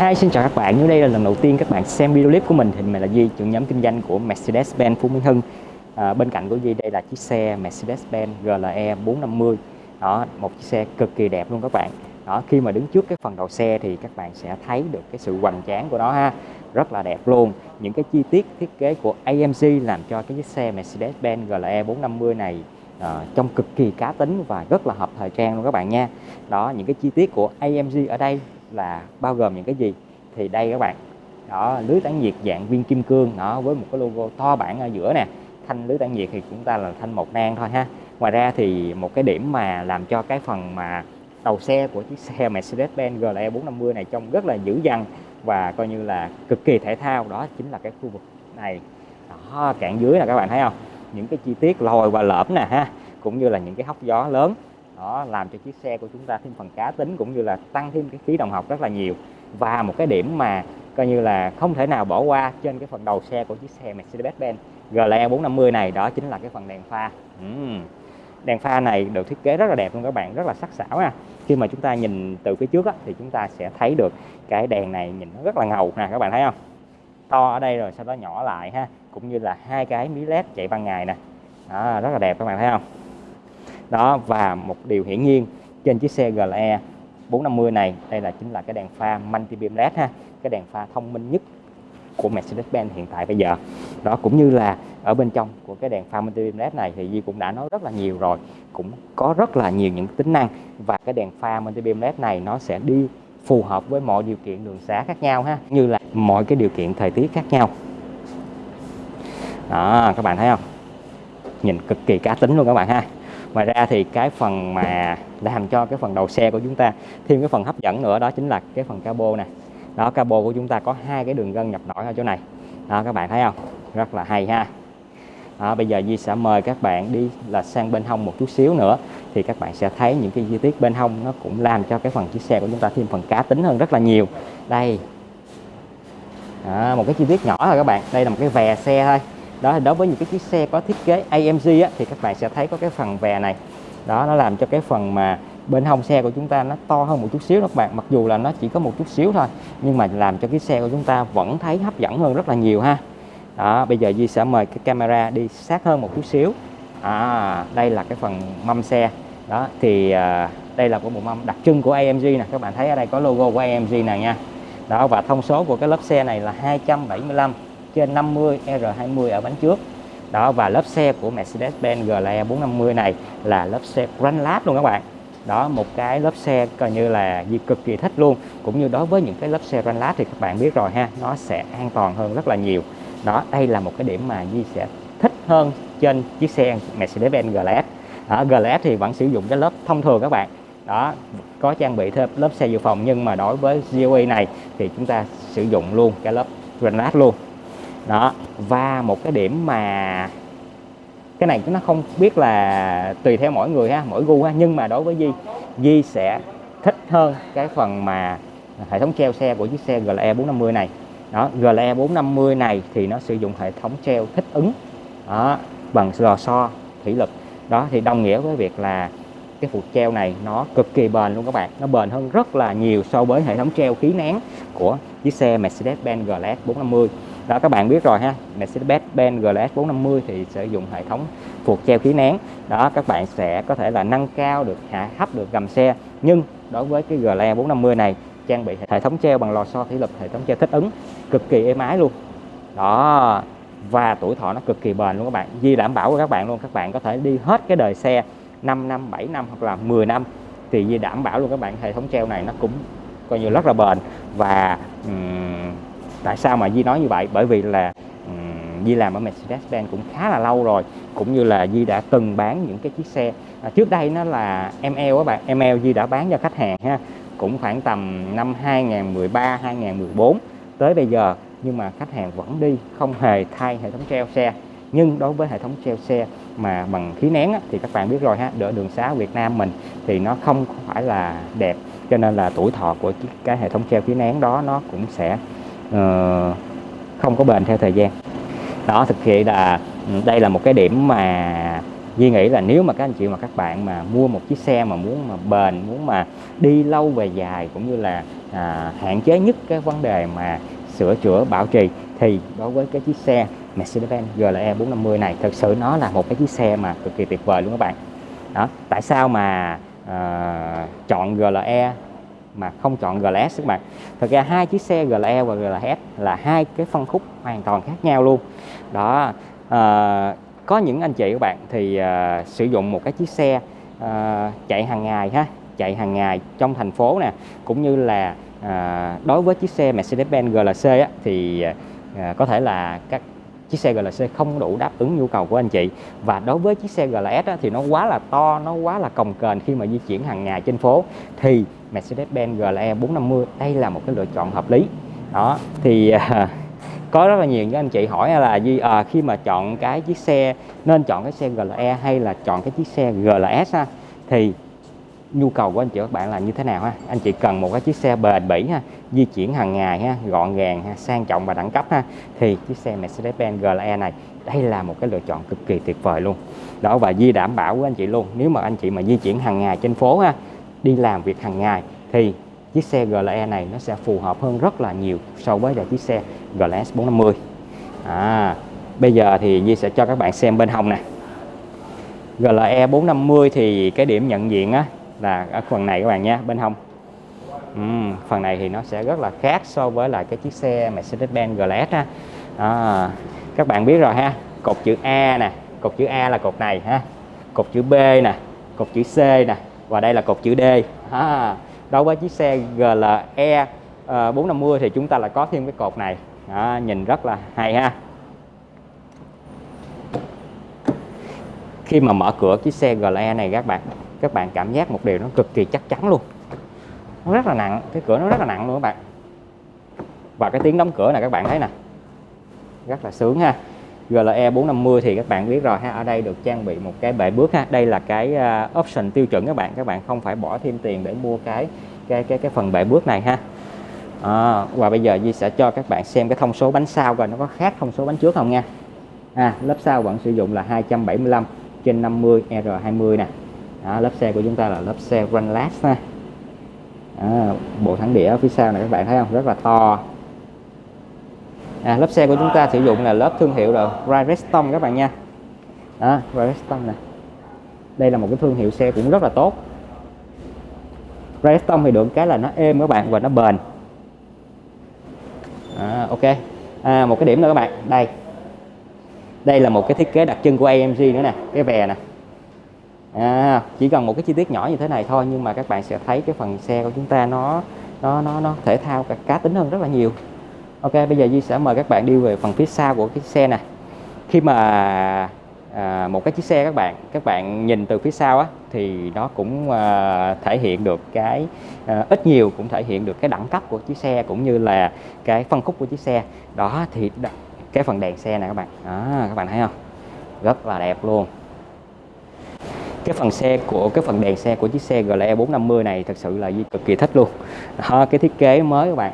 Hi, xin chào các bạn. Nếu đây là lần đầu tiên các bạn xem video clip của mình thì mình là Duy, trưởng nhóm kinh doanh của Mercedes-Benz Phú Mỹ Hưng. À, bên cạnh của Duy đây là chiếc xe Mercedes-Benz GLE 450. Đó, một chiếc xe cực kỳ đẹp luôn các bạn. Đó, khi mà đứng trước cái phần đầu xe thì các bạn sẽ thấy được cái sự hoành tráng của nó ha. Rất là đẹp luôn. Những cái chi tiết thiết kế của AMG làm cho cái chiếc xe Mercedes-Benz GLE 450 này ờ, à, trong cực kỳ cá tính và rất là hợp thời trang luôn các bạn nha. Đó, những cái chi tiết của AMG ở đây là bao gồm những cái gì? Thì đây các bạn, đó, lưới tản nhiệt dạng viên kim cương đó với một cái logo to bản ở giữa nè. Thanh lưới tản nhiệt thì chúng ta là thanh một nang thôi ha. Ngoài ra thì một cái điểm mà làm cho cái phần mà đầu xe của chiếc xe Mercedes-Benz GLE 450 này trông rất là dữ dằn và coi như là cực kỳ thể thao, đó chính là cái khu vực này. Đó, cạn dưới là các bạn thấy không? Những cái chi tiết lồi và lõm nè ha, cũng như là những cái hốc gió lớn đó làm cho chiếc xe của chúng ta thêm phần cá tính cũng như là tăng thêm cái khí đồng học rất là nhiều. Và một cái điểm mà coi như là không thể nào bỏ qua trên cái phần đầu xe của chiếc xe Mercedes-Benz GLE 450 này đó chính là cái phần đèn pha. Uhm. đèn pha này được thiết kế rất là đẹp luôn các bạn rất là sắc sảo nha khi mà chúng ta nhìn từ phía trước á, thì chúng ta sẽ thấy được cái đèn này nhìn nó rất là ngầu nè các bạn thấy không? To ở đây rồi sau đó nhỏ lại ha cũng như là hai cái mí led chạy ban ngày nè. Đó, rất là đẹp các bạn thấy không? Đó, và một điều hiển nhiên trên chiếc xe GLE 450 này, đây là chính là cái đèn pha multi beam led ha, cái đèn pha thông minh nhất của Mercedes-Benz hiện tại bây giờ. Đó, cũng như là ở bên trong của cái đèn pha multi beam led này thì Di cũng đã nói rất là nhiều rồi, cũng có rất là nhiều những tính năng và cái đèn pha multi beam led này nó sẽ đi phù hợp với mọi điều kiện đường xá khác nhau ha như là mọi cái điều kiện thời tiết khác nhau. Đó, các bạn thấy không? Nhìn cực kỳ cá tính luôn các bạn ha ngoài ra thì cái phần mà làm cho cái phần đầu xe của chúng ta thêm cái phần hấp dẫn nữa đó chính là cái phần cabo này đó cabo của chúng ta có hai cái đường gân nhập nổi ở chỗ này. Đó các bạn thấy không? Rất là hay ha. Đó, bây giờ Di sẽ mời các bạn đi là sang bên hông một chút xíu nữa thì các bạn sẽ thấy những cái chi tiết bên hông nó cũng làm cho cái phần chiếc xe của chúng ta thêm phần cá tính hơn rất là nhiều. Đây. Đó, một cái chi tiết nhỏ thôi các bạn. Đây là một cái vè xe thôi đó thì đối với những cái chiếc xe có thiết kế AMG á, thì các bạn sẽ thấy có cái phần vè này. Đó nó làm cho cái phần mà bên hông xe của chúng ta nó to hơn một chút xíu đó các bạn. Mặc dù là nó chỉ có một chút xíu thôi nhưng mà làm cho cái xe của chúng ta vẫn thấy hấp dẫn hơn rất là nhiều ha. Đó bây giờ Di sẽ mời cái camera đi sát hơn một chút xíu. À đây là cái phần mâm xe. Đó thì à, đây là của bộ mâm đặc trưng của AMG nè. Các bạn thấy ở đây có logo của AMG nè nha. Đó và thông số của cái lớp xe này là 275 trên 50 R20 ở bánh trước. Đó, và lớp xe của Mercedes-Benz GLE 450 này là lớp xe Grand Lab luôn các bạn. Đó, một cái lớp xe coi như là gì cực kỳ thích luôn. Cũng như đối với những cái lớp xe Grand Lab thì các bạn biết rồi ha, nó sẽ an toàn hơn rất là nhiều. Đó, đây là một cái điểm mà Di sẽ thích hơn trên chiếc xe Mercedes-Benz GLS ở GLS thì vẫn sử dụng cái lớp thông thường các bạn. Đó, có trang bị thêm lớp xe dự phòng, nhưng mà đối với GOE này thì chúng ta sử dụng luôn cái lớp Grand Lab luôn đó và một cái điểm mà cái này nó không biết là tùy theo mỗi người ha mỗi gu ha nhưng mà đối với Di Di sẽ thích hơn cái phần mà hệ thống treo xe của chiếc xe GLE 450 này. Đó GLE 450 này thì nó sử dụng hệ thống treo thích ứng đó, bằng lò xo thủy lực. Đó thì đồng nghĩa với việc là cái phụ treo này nó cực kỳ bền luôn các bạn. Nó bền hơn rất là nhiều so với hệ thống treo khí nén của chiếc xe Mercedes-Benz GLS 450 đó các bạn biết rồi ha. Mercedes-Benz GLS 450 thì sử dụng hệ thống phuộc treo khí nén. Đó các bạn sẽ có thể là nâng cao được hạ thấp được gầm xe. Nhưng đối với cái GLE 450 này trang bị hệ thống treo bằng lò xo thủy lực hệ thống treo thích ứng cực kỳ êm ái luôn. Đó và tuổi thọ nó cực kỳ bền luôn các bạn. Di đảm bảo với các bạn luôn các bạn có thể đi hết cái đời xe 5 năm 7 năm hoặc là 10 năm. Thì Di đảm bảo luôn các bạn hệ thống treo này nó cũng coi như rất là bền. Và um, tại sao mà Di nói như vậy? Bởi vì là um, Di làm ở Mercedes-Benz cũng khá là lâu rồi cũng như là Di đã từng bán những cái chiếc xe. À, trước đây nó là ML các bạn ML Di đã bán cho khách hàng ha cũng khoảng tầm năm 2013 2014 tới bây giờ nhưng mà khách hàng vẫn đi không hề thay hệ thống treo xe. Nhưng đối với hệ thống treo xe mà bằng khí nén á, thì các bạn biết rồi ha đỡ đường xá Việt Nam mình thì nó không phải là đẹp cho nên là tuổi thọ của cái hệ thống treo khí nén đó nó cũng sẽ uh, Ờ, không có bền theo thời gian. Đó thực hiện là ừ, đây là một cái điểm mà Duy nghĩ là nếu mà các anh chị mà các bạn mà mua một chiếc xe mà muốn mà bền muốn mà đi lâu về dài cũng như là à, hạn chế nhất cái vấn đề mà sửa chữa bảo trì thì đối với cái chiếc xe Mercedes-Benz GLE 450 này thực sự nó là một cái chiếc xe mà cực kỳ tuyệt vời luôn các bạn. Đó tại sao mà à, chọn GLE mà không chọn GLS các bạn. Thực ra hai chiếc xe GLE và GLS là hai cái phân khúc hoàn toàn khác nhau luôn. Đó uh, có những anh chị các bạn thì uh, sử dụng một cái chiếc xe uh, chạy hàng ngày ha chạy hàng ngày trong thành phố nè cũng như là à, đối với chiếc xe Mercedes-Benz GLC á, thì à, có thể là các chiếc xe GLC không đủ đáp ứng nhu cầu của anh chị. Và đối với chiếc xe GLS á, thì nó quá là to nó quá là cồng kềnh khi mà di chuyển hàng ngày trên phố. Thì Mercedes-Benz GLE 450 đây là một cái lựa chọn hợp lý. Đó thì à, có rất là nhiều những anh chị hỏi là gì à, khi mà chọn cái chiếc xe nên chọn cái xe GLE hay là chọn cái chiếc xe GLS ha? Thì nhu cầu của anh chị các bạn là như thế nào ha? Anh chị cần một cái chiếc xe bền bỉ ha di chuyển hàng ngày ha gọn gàng ha sang trọng và đẳng cấp ha? Thì chiếc xe Mercedes-Benz GLE này đây là một cái lựa chọn cực kỳ tuyệt vời luôn. Đó và Di đảm bảo với anh chị luôn nếu mà anh chị mà di chuyển hàng ngày trên phố ha đi làm việc hàng ngày thì chiếc xe GLE này nó sẽ phù hợp hơn rất là nhiều so với là chiếc xe GLS 450 à, bây giờ thì Di sẽ cho các bạn xem bên hông nè. GLE 450 thì cái điểm nhận diện á là ở phần này các bạn nha bên hông. Uhm, phần này thì nó sẽ rất là khác so với lại cái chiếc xe Mercedes-Benz GLS ha à, các bạn biết rồi ha cột chữ A nè cột chữ A là cột này ha cột chữ B nè cột chữ C nè và đây là cột chữ D. À, đối với chiếc xe GLE uh, 450 thì chúng ta lại có thêm cái cột này. À, nhìn rất là hay ha. Khi mà mở cửa chiếc xe GLE này các bạn các bạn cảm giác một điều nó cực kỳ chắc chắn luôn. Nó rất là nặng cái cửa nó rất là nặng luôn các bạn. Và cái tiếng đóng cửa này các bạn thấy nè. Rất là sướng ha GLE 450 thì các bạn biết rồi ha. Ở đây được trang bị một cái bệ bước ha. Đây là cái à, option tiêu chuẩn các bạn. Các bạn không phải bỏ thêm tiền để mua cái cái cái cái phần bệ bước này ha. À, và bây giờ Di sẽ cho các bạn xem cái thông số bánh sau coi nó có khác thông số bánh trước không nha. À, lớp sau vẫn sử dụng là 275 trên 50 R20 nè. À, lớp xe của chúng ta là lớp xe run ha. À, bộ thắng đĩa phía sau này các bạn thấy không? Rất là to à, lớp xe của chúng ta sử dụng là lớp thương hiệu là Redstone các bạn nha. Đó Redstone này đây là một cái thương hiệu xe cũng rất là tốt. Redstone thì được cái là nó êm các bạn và nó bền. À, ok. À, một cái điểm nữa các bạn. Đây. Đây là một cái thiết kế đặc trưng của AMG nữa nè cái vè nè. À, chỉ cần một cái chi tiết nhỏ như thế này thôi nhưng mà các bạn sẽ thấy cái phần xe của chúng ta nó nó nó nó thể thao cả cá tính hơn rất là nhiều ok bây giờ Di sẽ mời các bạn đi về phần phía sau của cái xe này. Khi mà à, một cái chiếc xe các bạn các bạn nhìn từ phía sau á thì nó cũng à, thể hiện được cái à, ít nhiều cũng thể hiện được cái đẳng cấp của chiếc xe cũng như là cái phân khúc của chiếc xe. Đó thì cái phần đèn xe này các bạn. Đó, các bạn thấy không? Rất là đẹp luôn. Cái phần xe của cái phần đèn xe của chiếc xe GLE 450 này thật sự là cực kỳ thích luôn. Đó, cái thiết kế mới các bạn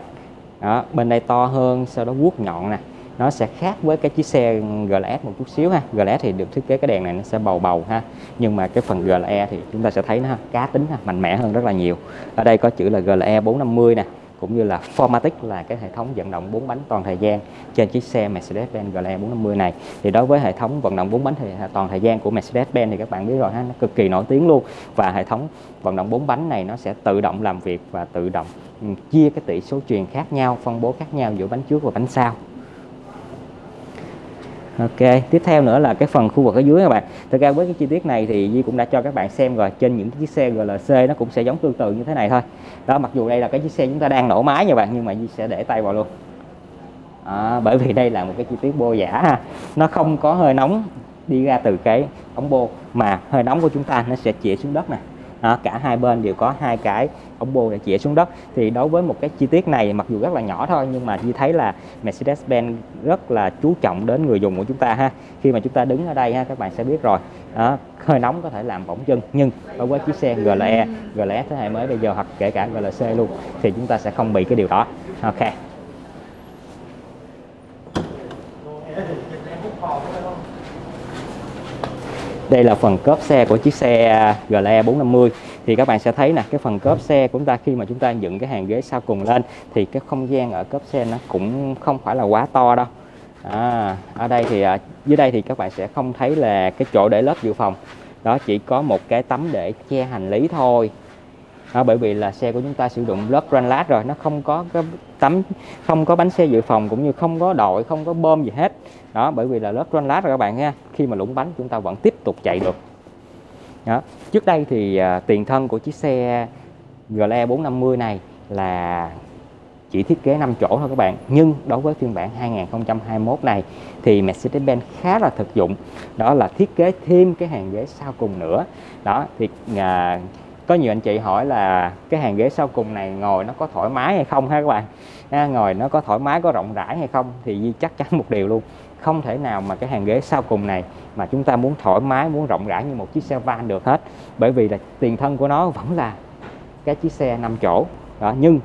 đó, bên đây to hơn sau đó vuốt nhọn nè. Nó sẽ khác với cái chiếc xe GLS một chút xíu ha. GLS thì được thiết kế cái đèn này nó sẽ bầu bầu ha. Nhưng mà cái phần GLE thì chúng ta sẽ thấy nó cá tính ha, mạnh mẽ hơn rất là nhiều. Ở đây có chữ là GLE 450 nè cũng như là Formatic là cái hệ thống vận động 4 bánh toàn thời gian trên chiếc xe Mercedes-Benz GLE 450 này. Thì đối với hệ thống vận động 4 bánh thì toàn thời gian của Mercedes-Benz thì các bạn biết rồi ha, nó cực kỳ nổi tiếng luôn. Và hệ thống vận động 4 bánh này nó sẽ tự động làm việc và tự động ừ, chia cái tỷ số truyền khác nhau, phân bố khác nhau giữa bánh trước và bánh sau. Ok, tiếp theo nữa là cái phần khu vực ở dưới các bạn. Thực ra với cái chi tiết này thì Di cũng đã cho các bạn xem rồi. Trên những chiếc xe GLC nó cũng sẽ giống tương tự như thế này thôi. Đó, mặc dù đây là cái chiếc xe chúng ta đang nổ máy nha bạn, nhưng mà Di sẽ để tay vào luôn. À, bởi vì đây là một cái chi tiết bô giả ha. Nó không có hơi nóng đi ra từ cái ống bô mà hơi nóng của chúng ta nó sẽ chĩa xuống đất này à, cả hai bên đều có hai cái ống bô để chĩa xuống đất. Thì đối với một cái chi tiết này mặc dù rất là nhỏ thôi nhưng mà như thấy là Mercedes-Benz rất là chú trọng đến người dùng của chúng ta ha. Khi mà chúng ta đứng ở đây ha các bạn sẽ biết rồi. Đó, hơi nóng có thể làm bỏng chân nhưng đối với chiếc xe GLE GLS thế hệ mới bây giờ hoặc kể cả GLC luôn thì chúng ta sẽ không bị cái điều đó. Ok. Đây là phần cốp xe của chiếc xe GLE 450 thì các bạn sẽ thấy nè cái phần cốp xe của chúng ta khi mà chúng ta dựng cái hàng ghế sau cùng lên thì cái không gian ở cốp xe nó cũng không phải là quá to đâu. À, ở đây thì à, dưới đây thì các bạn sẽ không thấy là cái chỗ để lớp dự phòng. Đó chỉ có một cái tấm để che hành lý thôi đó, bởi vì là xe của chúng ta sử dụng lớp granite rồi nó không có cái tấm không có bánh xe dự phòng cũng như không có đội không có bơm gì hết. Đó bởi vì là lớp granite rồi các bạn nha khi mà lũng bánh chúng ta vẫn tiếp tục chạy được. Đó. trước đây thì à, tiền thân của chiếc xe GLE 450 này là chỉ thiết kế 5 chỗ thôi các bạn. Nhưng đối với phiên bản 2021 này thì Mercedes-Benz khá là thực dụng. Đó là thiết kế thêm cái hàng ghế sau cùng nữa. Đó thì à, có nhiều anh chị hỏi là cái hàng ghế sau cùng này ngồi nó có thoải mái hay không ha các bạn? À, ngồi nó có thoải mái có rộng rãi hay không? Thì Di chắc chắn một điều luôn không thể nào mà cái hàng ghế sau cùng này mà chúng ta muốn thoải mái muốn rộng rãi như một chiếc xe van được hết. Bởi vì là tiền thân của nó vẫn là cái chiếc xe 5 chỗ. Đó nhưng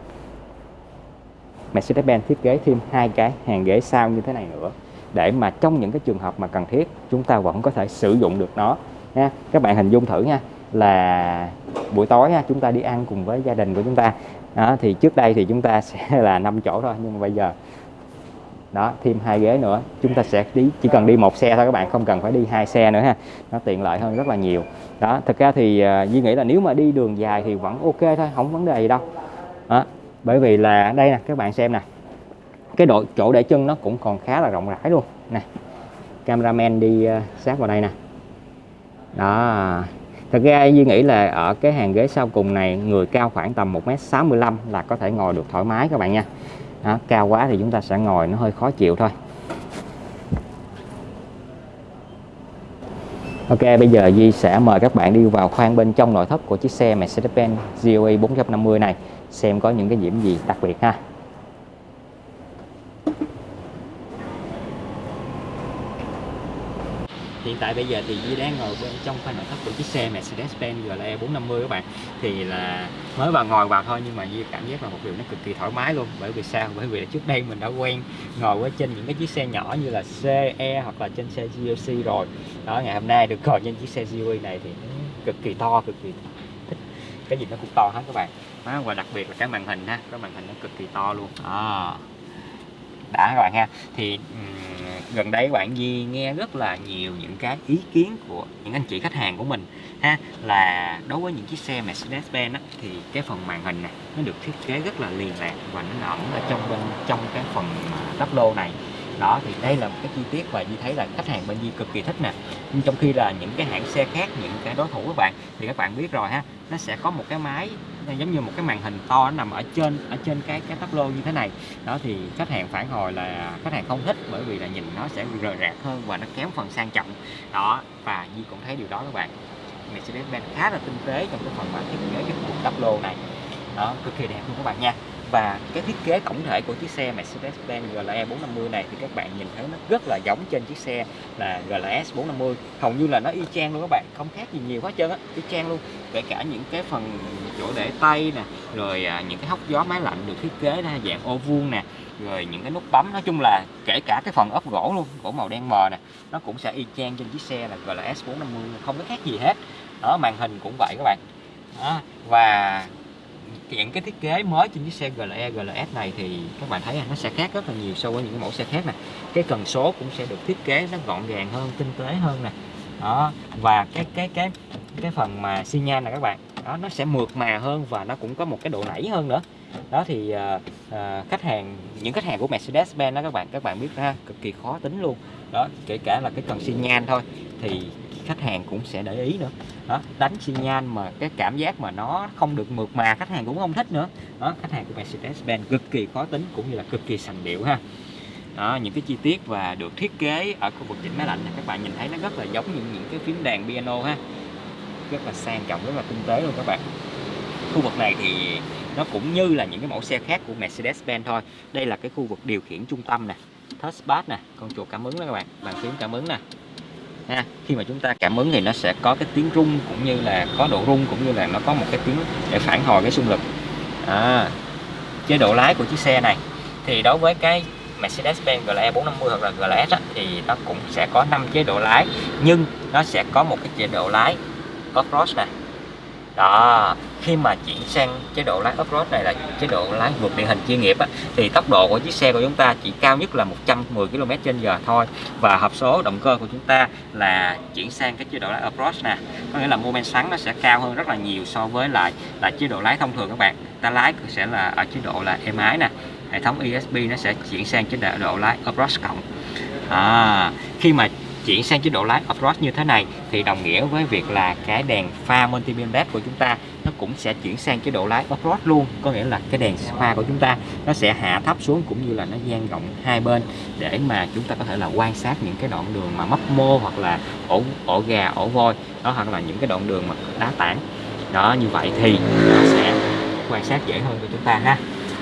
Mercedes-Benz thiết kế thêm hai cái hàng ghế sau như thế này nữa để mà trong những cái trường hợp mà cần thiết chúng ta vẫn có thể sử dụng được nó. Nha các bạn hình dung thử nha là buổi tối ha, chúng ta đi ăn cùng với gia đình của chúng ta. Đó, thì trước đây thì chúng ta sẽ là 5 chỗ thôi nhưng mà bây giờ đó thêm hai ghế nữa chúng ta sẽ đi chỉ cần đi một xe thôi các bạn không cần phải đi hai xe nữa ha. Nó tiện lợi hơn rất là nhiều. Đó thực ra thì uh, Duy nghĩ là nếu mà đi đường dài thì vẫn ok thôi không vấn đề gì đâu. Đó, bởi vì là đây nè các bạn xem nè cái độ chỗ để chân nó cũng còn khá là rộng rãi luôn. Nè cameraman đi uh, sát vào đây nè. Đó thật ra Duy nghĩ là ở cái hàng ghế sau cùng này người cao khoảng tầm 1m65 là có thể ngồi được thoải mái các bạn nha. Đó, cao quá thì chúng ta sẽ ngồi nó hơi khó chịu thôi. Ok bây giờ Di sẽ mời các bạn đi vào khoang bên trong nội thất của chiếc xe Mercedes-Benz GLE 450 này xem có những cái điểm gì đặc biệt ha. Hiện tại bây giờ thì Di đang ngồi bên trong khoang nội thất của chiếc xe Mercedes-Benz GLE 450 các bạn. Thì là mới vào ngồi vào thôi nhưng mà Di cảm giác là một điều nó cực kỳ thoải mái luôn. Bởi vì sao? Bởi vì trước đây mình đã quen ngồi ở trên những cái chiếc xe nhỏ như là CE hoặc là trên xe GLC rồi. Đó ngày hôm nay được ngồi trên chiếc xe GLE này thì cực kỳ to cực kỳ thích. Cái gì nó cũng to hết các bạn. Đó, và đặc biệt là cái màn hình ha cái màn hình nó cực kỳ to luôn. À, đã các bạn ha. Thì gần đây bạn Di nghe rất là nhiều những cái ý kiến của những anh chị khách hàng của mình ha, là đối với những chiếc xe Mercedes-Benz thì cái phần màn hình này nó được thiết kế rất là liền lạc và nó ẩn ở trong bên, trong cái phần à, tắp lô này. Đó, thì đây là một cái chi tiết và Di thấy là khách hàng bên Di cực kỳ thích nè. Nhưng trong khi là những cái hãng xe khác, những cái đối thủ các bạn, thì các bạn biết rồi ha, nó sẽ có một cái máy giống như một cái màn hình to nằm ở trên ở trên cái cái tắp lô như thế này. Đó, thì khách hàng phản hồi là khách hàng không thích bởi vì là nhìn nó sẽ rời rạc hơn và nó kém phần sang trọng. Đó, và như cũng thấy điều đó các bạn. Mercedes-Benz khá là tinh tế trong cái phần mà thiết kế cái cục tắp lô này. Đó, cực kỳ đẹp luôn các bạn nha và cái thiết kế tổng thể của chiếc xe Mercedes-Benz GLE 450 này thì các bạn nhìn thấy nó rất là giống trên chiếc xe là GLS 450 hầu như là nó y chang luôn các bạn không khác gì nhiều hết trơn á y chang luôn. Kể cả những cái phần chỗ để tay nè rồi à, những cái hốc gió máy lạnh được thiết kế ra dạng ô vuông nè rồi những cái nút bấm. Nói chung là kể cả cái phần ốp gỗ luôn gỗ màu đen mờ nè nó cũng sẽ y chang trên chiếc xe là GLS 450 không có khác gì hết. Đó màn hình cũng vậy các bạn. Đó. và những cái thiết kế mới trên chiếc xe GLE GLS này thì các bạn thấy nó sẽ khác rất là nhiều so với những cái mẫu xe khác nè. Cái cần số cũng sẽ được thiết kế nó gọn gàng hơn tinh tế hơn nè. Đó và cái cái cái cái phần mà xi nhan này các bạn đó nó sẽ mượt mà hơn và nó cũng có một cái độ nảy hơn nữa. Đó thì uh, uh, khách hàng những khách hàng của Mercedes-Benz đó các bạn các bạn biết ha cực kỳ khó tính luôn. Đó kể cả là cái cần xi nhan thôi thì khách hàng cũng sẽ để ý nữa. Đó đánh xi nhan mà cái cảm giác mà nó không được mượt mà khách hàng cũng không thích nữa. Đó khách hàng của Mercedes-Benz cực kỳ khó tính cũng như là cực kỳ sành điệu ha. Đó, những cái chi tiết và được thiết kế ở khu vực chỉnh máy lạnh này các bạn nhìn thấy nó rất là giống những những cái phím đàn piano ha. Rất là sang trọng rất là tinh tế luôn các bạn. Khu vực này thì nó cũng như là những cái mẫu xe khác của Mercedes-Benz thôi. Đây là cái khu vực điều khiển trung tâm nè. Touchpad nè. Con chuột cảm ứng đó các bạn. Bàn phím cảm ứng nè ha. Khi mà chúng ta cảm ứng thì nó sẽ có cái tiếng rung cũng như là có độ rung cũng như là nó có một cái tiếng để phản hồi cái xung lực. À, chế độ lái của chiếc xe này thì đối với cái Mercedes-Benz GLE 450 hoặc là GLS á, thì nó cũng sẽ có 5 chế độ lái nhưng nó sẽ có một cái chế độ lái có cross này đó khi mà chuyển sang chế độ lái off-road này là chế độ lái vượt địa hình chuyên nghiệp á, thì tốc độ của chiếc xe của chúng ta chỉ cao nhất là 110 km h thôi. Và hộp số động cơ của chúng ta là chuyển sang cái chế độ lái off-road nè. Có nghĩa là mô men xoắn nó sẽ cao hơn rất là nhiều so với lại là chế độ lái thông thường các bạn. Ta lái sẽ là ở chế độ là êm ái nè. Hệ thống ESP nó sẽ chuyển sang chế độ lái off-road cộng. À, khi mà chuyển sang chế độ lái off-road như thế này, thì đồng nghĩa với việc là cái đèn pha multi-beam led của chúng ta nó cũng sẽ chuyển sang chế độ lái off-road luôn. Có nghĩa là cái đèn pha của chúng ta nó sẽ hạ thấp xuống cũng như là nó dang rộng hai bên để mà chúng ta có thể là quan sát những cái đoạn đường mà mấp mô hoặc là ổ ổ gà, ổ voi, đó, hoặc là những cái đoạn đường mà đá tảng. Đó, như vậy thì nó sẽ quan sát dễ hơn cho chúng ta ha.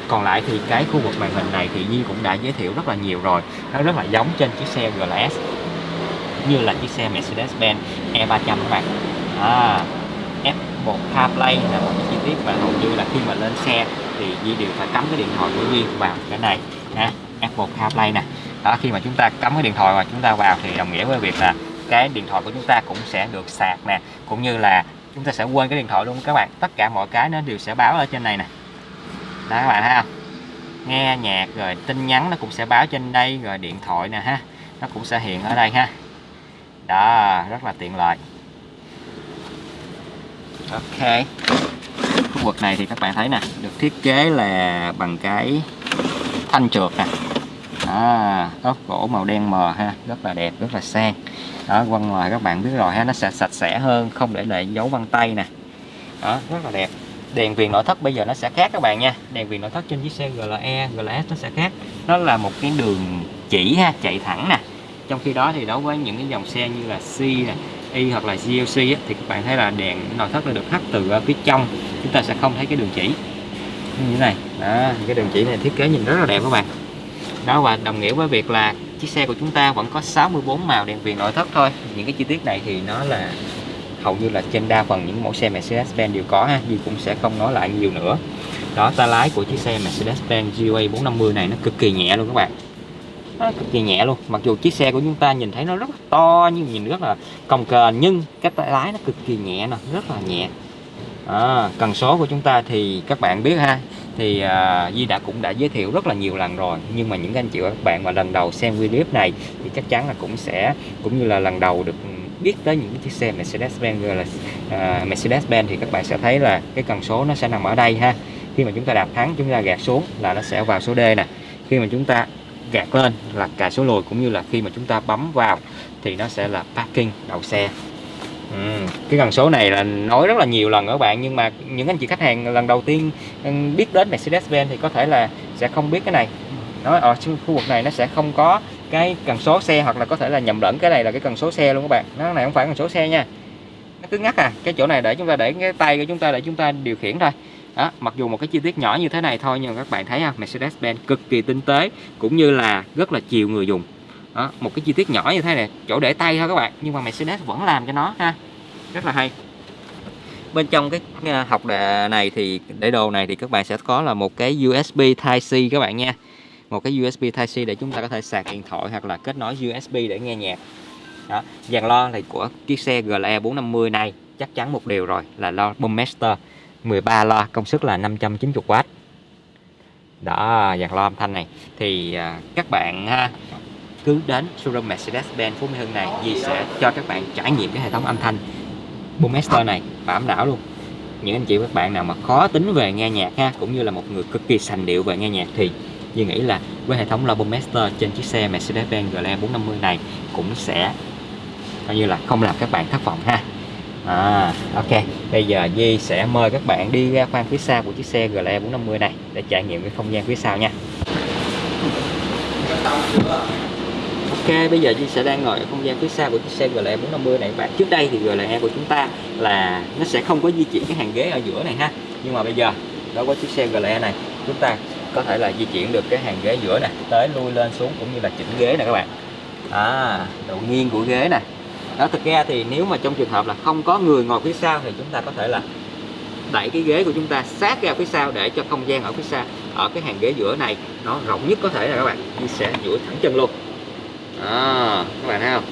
Còn lại thì cái khu vực màn hình này thì nhi cũng đã giới thiệu rất là nhiều rồi. Nó rất là giống trên chiếc xe GLS như là chiếc xe Mercedes-Benz E300 các bạn. À, F1 CarPlay là một chi tiết mà hầu như là khi mà lên xe thì Di đều phải cắm cái điện thoại của Di vào cái này. À, ha F1 CarPlay nè. Đó khi mà chúng ta cắm cái điện thoại và chúng ta vào thì đồng nghĩa với việc là cái điện thoại của chúng ta cũng sẽ được sạc nè cũng như là chúng ta sẽ quên cái điện thoại luôn. Các bạn tất cả mọi cái nó đều sẽ báo ở trên này nè. Đó các bạn thấy không? Nghe nhạc rồi tin nhắn nó cũng sẽ báo trên đây rồi điện thoại nè ha. Nó cũng sẽ hiện ở đây ha đó rất là tiện lợi. Ok. Khu vực này thì các bạn thấy nè được thiết kế là bằng cái thanh trượt nè. À, ốp gỗ màu đen mờ ha rất là đẹp rất là sang. Đó quăng ngoài các bạn biết rồi ha nó sẽ sạch sẽ hơn không để lại dấu vân tay nè. Đó rất là đẹp. Đèn viền nội thất bây giờ nó sẽ khác các bạn nha. Đèn viền nội thất trên chiếc xe GLE GLS nó sẽ khác. Nó là một cái đường chỉ ha chạy thẳng nè trong khi đó thì đối với những cái dòng xe như là C này, Y hoặc là GLC á, thì các bạn thấy là đèn nội thất nó được hắt từ phía trong chúng ta sẽ không thấy cái đường chỉ. Như thế này đó cái đường chỉ này thiết kế nhìn rất là đẹp các bạn. Đó và đồng nghĩa với việc là chiếc xe của chúng ta vẫn có 64 màu đèn viền nội thất thôi. Những cái chi tiết này thì nó là hầu như là trên đa phần những mẫu xe Mercedes-Benz đều có ha Duy cũng sẽ không nói lại nhiều nữa. Đó tay lái của chiếc xe Mercedes-Benz GLA 450 này nó cực kỳ nhẹ luôn các bạn nó cực kỳ nhẹ luôn. Mặc dù chiếc xe của chúng ta nhìn thấy nó rất là to nhưng nhìn rất là cồng kềnh nhưng cái tay lái nó cực kỳ nhẹ nè rất là nhẹ. À, cần số của chúng ta thì các bạn biết ha. Thì à, uh, Di đã cũng đã giới thiệu rất là nhiều lần rồi. Nhưng mà những anh chị và các bạn mà lần đầu xem video này thì chắc chắn là cũng sẽ cũng như là lần đầu được biết tới những chiếc xe Mercedes-Benz là uh, Mercedes-Benz thì các bạn sẽ thấy là cái cần số nó sẽ nằm ở đây ha. Khi mà chúng ta đạp thắng chúng ta gạt xuống là nó sẽ vào số D nè. Khi mà chúng ta gạt lên là cài số lùi cũng như là khi mà chúng ta bấm vào thì nó sẽ là parking, đậu xe. Ừ. cái cần số này là nói rất là nhiều lần các bạn, nhưng mà những anh chị khách hàng lần đầu tiên ừ, biết đến Mercedes-Benz thì có thể là sẽ không biết cái này. Nói ở khu vực này nó sẽ không có cái cần số xe hoặc là có thể là nhầm lẫn cái này là cái cần số xe luôn các bạn. Nó này không phải cần số xe nha. Nó cứ ngắt à cái chỗ này để chúng ta để, cái tay của chúng ta để chúng ta điều khiển thôi đó, mặc dù một cái chi tiết nhỏ như thế này thôi nhưng các bạn thấy không Mercedes-Benz cực kỳ tinh tế cũng như là rất là chiều người dùng. Đó, một cái chi tiết nhỏ như thế này chỗ để tay thôi các bạn nhưng mà Mercedes vẫn làm cho nó ha rất là hay. Bên trong cái ờ, học đề này thì để đồ này thì các bạn sẽ có là một cái USB Type C các bạn nha. Một cái USB Type C để chúng ta có thể sạc điện thoại hoặc là kết nối USB để nghe nhạc. Đó dàn lo thì của chiếc xe GLE 450 này chắc chắn một điều rồi là lo Boommaster 13 loa công suất là 590W đó dàn loa âm thanh này. Thì à, các bạn ha, cứ đến showroom Mercedes-Benz Phú Mỹ Hưng này Di sẽ cho các bạn trải nghiệm cái hệ thống âm thanh Boommaster này bám đảo luôn. Những anh chị các bạn nào mà khó tính về nghe nhạc ha cũng như là một người cực kỳ sành điệu về nghe nhạc thì Duy nghĩ là với hệ thống loa Master trên chiếc xe Mercedes-Benz GLE 450 này cũng sẽ coi như là không làm các bạn thất vọng ha à, ok. Bây giờ Di sẽ mời các bạn đi ra khoang phía sau của chiếc xe GLE 450 này để trải nghiệm cái không gian phía sau nha. Ok bây giờ Di sẽ đang ngồi ở không gian phía sau của chiếc xe GLE 450 này. Bạn trước đây thì GLE của chúng ta là nó sẽ không có di chuyển cái hàng ghế ở giữa này ha. Nhưng mà bây giờ đối với chiếc xe GLE này chúng ta có thể là di chuyển được cái hàng ghế giữa nè tới lui lên xuống cũng như là chỉnh ghế nè các bạn. À, độ nghiêng của ghế nè đó thực ra thì nếu mà trong trường hợp là không có người ngồi phía sau thì chúng ta có thể là đẩy cái ghế của chúng ta sát ra phía sau để cho không gian ở phía sau ở cái hàng ghế giữa này nó rộng nhất có thể là các bạn như sẽ duỗi thẳng chân luôn. À, các bạn thấy không?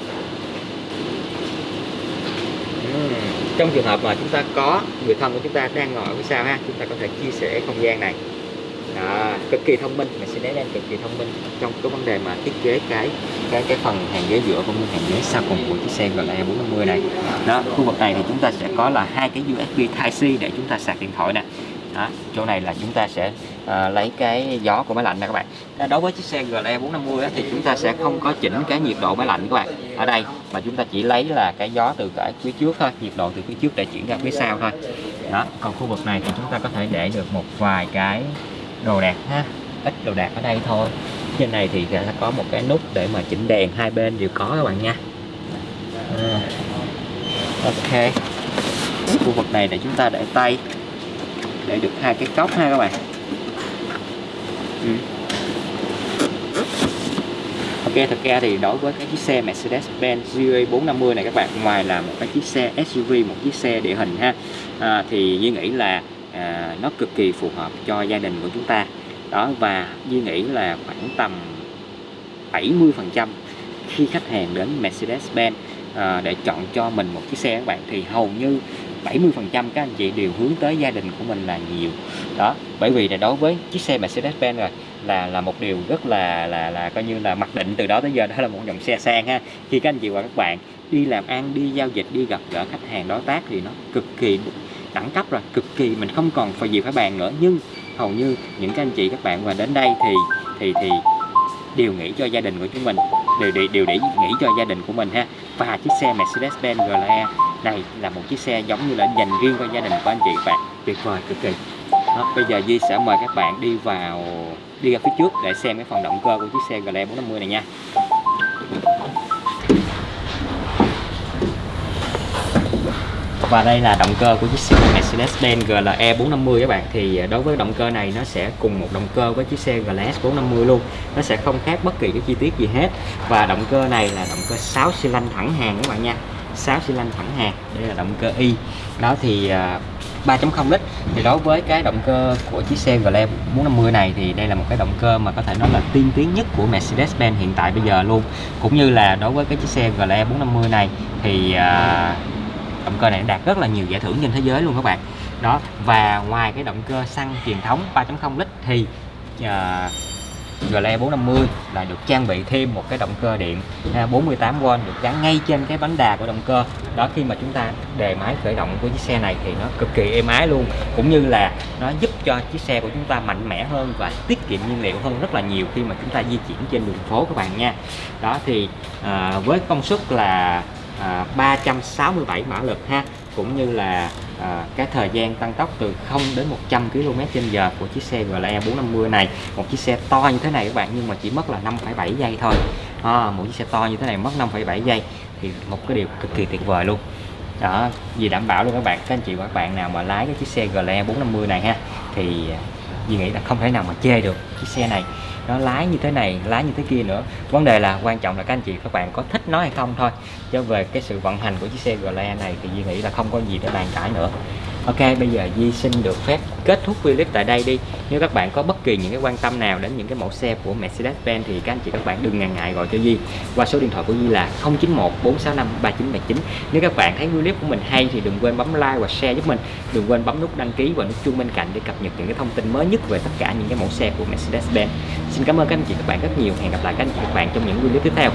Uhm trong trường hợp mà chúng ta có người thân của chúng ta đang ngồi ở phía sau ha chúng ta có thể chia sẻ không gian này đó, cực kỳ thông minh. Mình Mercedes đang cực kỳ thông minh trong cái vấn đề mà thiết kế cái cái cái phần hàng ghế giữa cũng như hàng ghế sau cùng của chiếc xe GLE 450 này. Đó khu vực này thì chúng ta sẽ có là hai cái USB Type C để chúng ta sạc điện thoại nè. Đó, chỗ này là chúng ta sẽ uh, lấy cái gió của máy lạnh nè các bạn. Đối với chiếc xe GLE 450 á, thì chúng ta sẽ không có chỉnh cái nhiệt độ máy lạnh các bạn. Ở đây mà chúng ta chỉ lấy là cái gió từ cái phía trước thôi nhiệt độ từ phía trước để chuyển ra phía sau thôi. Đó còn khu vực này thì chúng ta có thể để được một vài cái đồ đạc ha ít đồ đạc ở đây thôi trên này thì sẽ có một cái nút để mà chỉnh đèn hai bên đều có các bạn nha à. ok khu vực này để chúng ta để tay để được hai cái cốc ha các bạn ừ. Ok thật ra thì đối với cái chiếc xe Mercedes-Benz GA450 này các bạn ngoài là một cái chiếc xe SUV một chiếc xe địa hình ha à, thì Duy nghĩ là à, nó cực kỳ phù hợp cho gia đình của chúng ta. Đó và Duy nghĩ là khoảng tầm 70 phần trăm khi khách hàng đến Mercedes-Benz à, để chọn cho mình một chiếc xe các bạn thì hầu như 70 phần trăm các anh chị đều hướng tới gia đình của mình là nhiều. Đó bởi vì là đối với chiếc xe Mercedes-Benz rồi là là một điều rất là là là coi như là mặc định từ đó tới giờ. Đó là một dòng xe sang ha. Khi các anh chị và các bạn đi làm ăn đi giao dịch đi gặp gỡ khách hàng đối tác thì nó cực kỳ đẳng cấp rồi cực kỳ mình không còn phải gì phải bàn nữa. Nhưng hầu như những các anh chị các bạn mà đến đây thì thì thì đều nghĩ cho gia đình của chúng mình đều đều, đều để nghĩ cho gia đình của mình ha. Và chiếc xe Mercedes-Benz GLE này là một chiếc xe giống như là dành riêng cho gia đình của anh chị các bạn. Tuyệt vời cực kỳ. Đó, bây giờ Di sẽ mời các bạn đi vào đi ra phía trước để xem cái phần động cơ của chiếc xe GLE 450 này nha. Và đây là động cơ của chiếc xe Mercedes-Benz GLE 450 các bạn. Thì à, đối với động cơ này nó sẽ cùng một động cơ với chiếc xe GLS 450 luôn. Nó sẽ không khác bất kỳ cái chi tiết gì hết. Và động cơ này là động cơ 6 xi lanh thẳng hàng các bạn nha. 6 xi lanh thẳng hàng đây là động cơ Y. Đó thì à, 3.0 lít. Thì đối với cái động cơ của chiếc xe GLE 450 này thì đây là một cái động cơ mà có thể nói là tiên tiến nhất của Mercedes-Benz hiện tại bây giờ luôn. Cũng như là đối với cái chiếc xe GLE 450 này thì uh, động cơ này đạt rất là nhiều giải thưởng trên thế giới luôn các bạn. Đó và ngoài cái động cơ xăng truyền thống 3.0 lít thì uh, GLE 450 là được trang bị thêm một cái động cơ điện 48V được gắn ngay trên cái bánh đà của động cơ. Đó khi mà chúng ta đề máy khởi động của chiếc xe này thì nó cực kỳ êm ái luôn cũng như là nó giúp cho chiếc xe của chúng ta mạnh mẽ hơn và tiết kiệm nhiên liệu hơn rất là nhiều khi mà chúng ta di chuyển trên đường phố các bạn nha. Đó thì à, với công suất là à, 367 mã lực ha cũng như là à, cái thời gian tăng tốc từ 0 đến 100 km h của chiếc xe GLE 450 này. Một chiếc xe to như thế này các bạn nhưng mà chỉ mất là 5,7 giây thôi. À, một chiếc xe to như thế này mất 5,7 giây thì một cái điều cực kỳ tuyệt vời luôn. Đó vì đảm bảo luôn các bạn các anh chị và các bạn nào mà lái cái chiếc xe GLE 450 này ha thì à, Duy nghĩ là không thể nào mà chê được chiếc xe này nó lái như thế này lái như thế kia nữa. Vấn đề là quan trọng là các anh chị, các bạn có thích nó hay không thôi. Cho về cái sự vận hành của chiếc xe GLE này thì Duy nghĩ là không có gì để bàn cãi nữa. Ok, bây giờ Di xin được phép kết thúc video clip tại đây đi. Nếu các bạn có bất kỳ những cái quan tâm nào đến những cái mẫu xe của Mercedes-Benz thì các anh chị, các bạn đừng ngần ngại gọi cho Di qua số điện thoại của Di là 091 465 3979 Nếu các bạn thấy video clip của mình hay thì đừng quên bấm like và share giúp mình. Đừng quên bấm nút đăng ký và nút chuông bên cạnh để cập nhật những cái thông tin mới nhất về tất cả những cái mẫu xe của Mercedes-Benz. Xin cảm ơn các anh chị các bạn rất nhiều. Hẹn gặp lại các anh chị các bạn trong những video tiếp theo.